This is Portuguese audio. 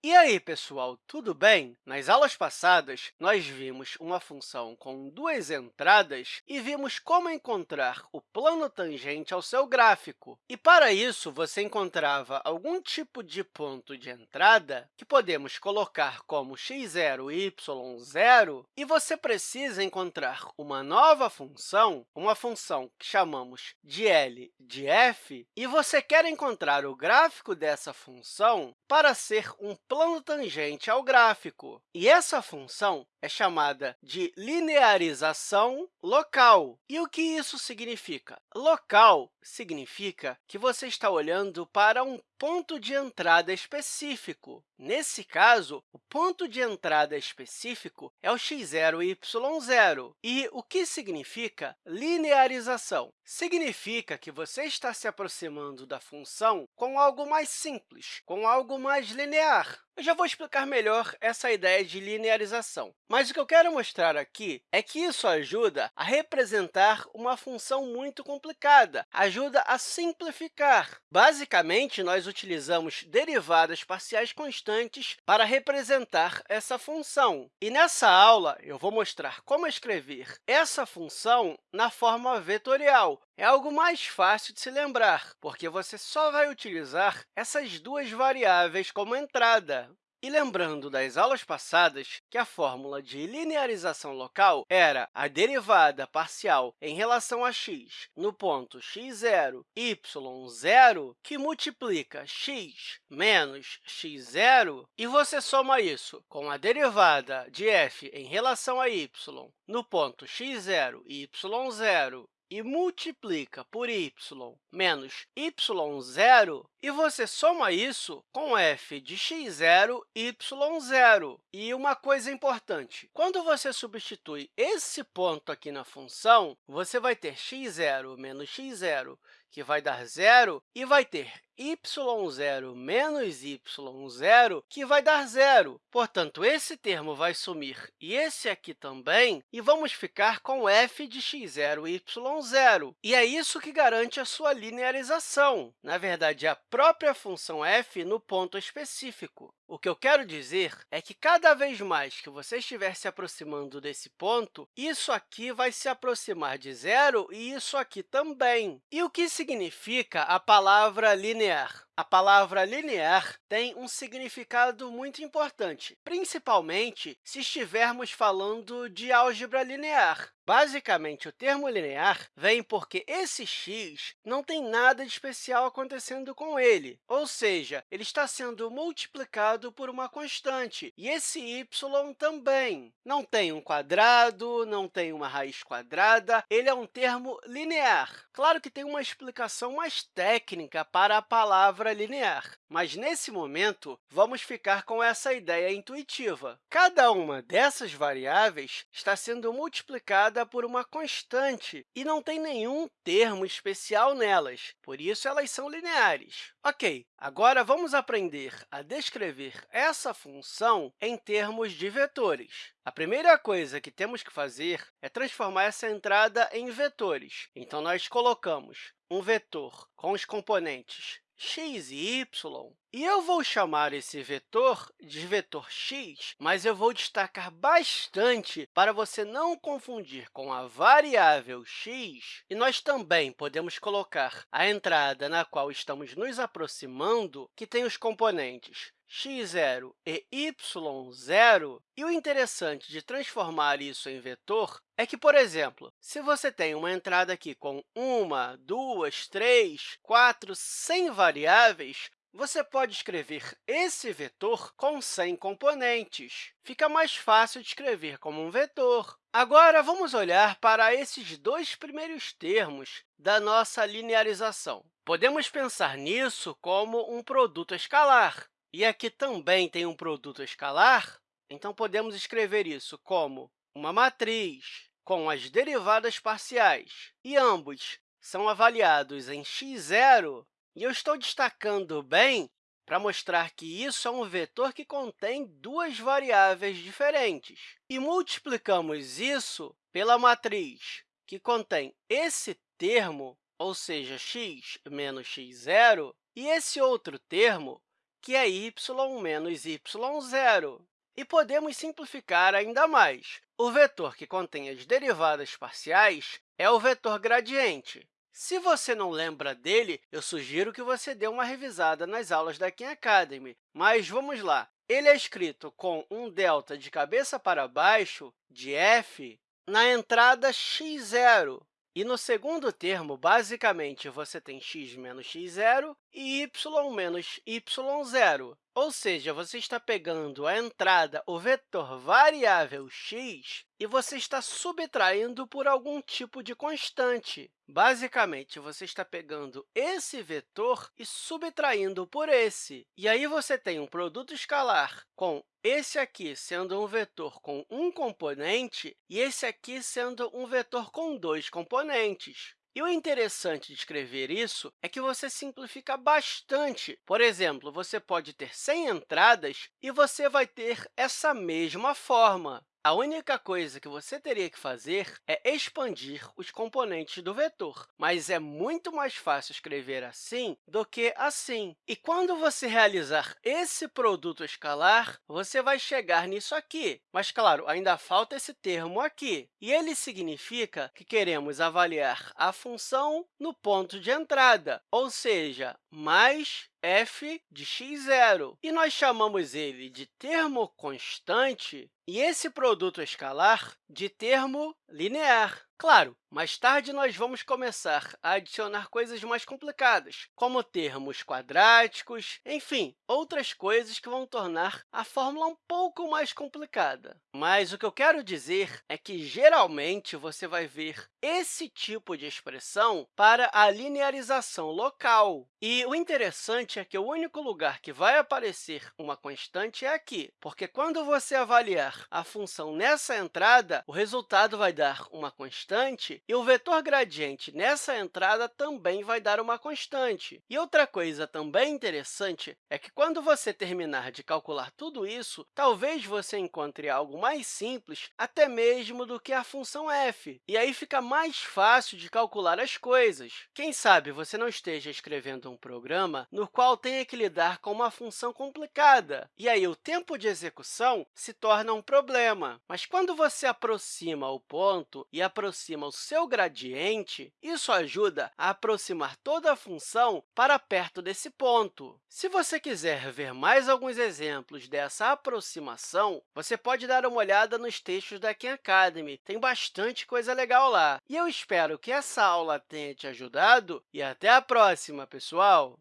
E aí, pessoal, tudo bem? Nas aulas passadas, nós vimos uma função com duas entradas e vimos como encontrar o plano tangente ao seu gráfico. E, para isso, você encontrava algum tipo de ponto de entrada que podemos colocar como x0 e y0, e você precisa encontrar uma nova função, uma função que chamamos de L de f, e você quer encontrar o gráfico dessa função para ser um plano tangente ao gráfico. E essa função é chamada de linearização local. E o que isso significa? Local significa que você está olhando para um ponto de entrada específico. Nesse caso, o ponto de entrada específico é o x0 e y0. E o que significa linearização? Significa que você está se aproximando da função com algo mais simples, com algo mais linear. Eu já vou explicar melhor essa ideia de linearização. Mas o que eu quero mostrar aqui é que isso ajuda a representar uma função muito ajuda a simplificar. Basicamente, nós utilizamos derivadas parciais constantes para representar essa função. E nessa aula, eu vou mostrar como escrever essa função na forma vetorial, é algo mais fácil de se lembrar, porque você só vai utilizar essas duas variáveis como entrada. E lembrando das aulas passadas que a fórmula de linearização local era a derivada parcial em relação a x no ponto x0, y0, que multiplica x menos x0, e você soma isso com a derivada de f em relação a y no ponto x0 e y0 e multiplica por y menos y0, e você soma isso com f de x0 e y0. E uma coisa importante, quando você substitui esse ponto aqui na função, você vai ter x0 menos x0 que vai dar zero, e vai ter y0 menos y0, que vai dar zero. Portanto, esse termo vai sumir e esse aqui também, e vamos ficar com f de x0 e y0. E é isso que garante a sua linearização. Na verdade, é a própria função f no ponto específico. O que eu quero dizer é que, cada vez mais que você estiver se aproximando desse ponto, isso aqui vai se aproximar de zero e isso aqui também. E o que significa a palavra linear? linéaire. A palavra linear tem um significado muito importante, principalmente se estivermos falando de álgebra linear. Basicamente, o termo linear vem porque esse x não tem nada de especial acontecendo com ele, ou seja, ele está sendo multiplicado por uma constante, e esse y também. Não tem um quadrado, não tem uma raiz quadrada, ele é um termo linear. Claro que tem uma explicação mais técnica para a palavra linear, mas, nesse momento, vamos ficar com essa ideia intuitiva. Cada uma dessas variáveis está sendo multiplicada por uma constante e não tem nenhum termo especial nelas, por isso elas são lineares. Ok, agora vamos aprender a descrever essa função em termos de vetores. A primeira coisa que temos que fazer é transformar essa entrada em vetores. Então, nós colocamos um vetor com os componentes x e y, e eu vou chamar esse vetor de vetor x, mas eu vou destacar bastante para você não confundir com a variável x. E nós também podemos colocar a entrada na qual estamos nos aproximando, que tem os componentes x0 e y0. E o interessante de transformar isso em vetor é que, por exemplo, se você tem uma entrada aqui com uma, duas, três, quatro, 100 variáveis, você pode escrever esse vetor com 100 componentes. Fica mais fácil de escrever como um vetor. Agora, vamos olhar para esses dois primeiros termos da nossa linearização. Podemos pensar nisso como um produto escalar. E aqui também tem um produto escalar, então podemos escrever isso como uma matriz com as derivadas parciais, e ambos são avaliados em x0, e eu estou destacando bem para mostrar que isso é um vetor que contém duas variáveis diferentes. E multiplicamos isso pela matriz que contém esse termo, ou seja, x menos x0, e esse outro termo, que é y menos y0. E podemos simplificar ainda mais. O vetor que contém as derivadas parciais é o vetor gradiente. Se você não lembra dele, eu sugiro que você dê uma revisada nas aulas da Khan Academy. Mas vamos lá. Ele é escrito com um delta de cabeça para baixo de f na entrada x0. E no segundo termo, basicamente, você tem x menos x0 e y menos y0. Ou seja, você está pegando a entrada, o vetor variável x, e você está subtraindo por algum tipo de constante. Basicamente, você está pegando esse vetor e subtraindo por esse. E aí você tem um produto escalar com esse aqui sendo um vetor com um componente e esse aqui sendo um vetor com dois componentes. E o interessante de escrever isso é que você simplifica bastante. Por exemplo, você pode ter 100 entradas e você vai ter essa mesma forma. A única coisa que você teria que fazer é expandir os componentes do vetor, mas é muito mais fácil escrever assim do que assim. E quando você realizar esse produto escalar, você vai chegar nisso aqui. Mas, claro, ainda falta esse termo aqui. E ele significa que queremos avaliar a função no ponto de entrada, ou seja, mais f de x0. E nós chamamos ele de termo constante e esse produto escalar de termo linear. Claro, mais tarde nós vamos começar a adicionar coisas mais complicadas, como termos quadráticos, enfim, outras coisas que vão tornar a fórmula um pouco mais complicada. Mas o que eu quero dizer é que, geralmente, você vai ver esse tipo de expressão para a linearização local. E o interessante é que o único lugar que vai aparecer uma constante é aqui, porque quando você avaliar a função nessa entrada, o resultado vai dar uma constante constante, e o vetor gradiente nessa entrada também vai dar uma constante. E outra coisa também interessante é que, quando você terminar de calcular tudo isso, talvez você encontre algo mais simples até mesmo do que a função f, e aí fica mais fácil de calcular as coisas. Quem sabe você não esteja escrevendo um programa no qual tenha que lidar com uma função complicada, e aí o tempo de execução se torna um problema. Mas quando você aproxima o ponto e aproxima aproxima o seu gradiente, isso ajuda a aproximar toda a função para perto desse ponto. Se você quiser ver mais alguns exemplos dessa aproximação, você pode dar uma olhada nos textos da Khan Academy. Tem bastante coisa legal lá. E eu espero que essa aula tenha te ajudado e até a próxima, pessoal!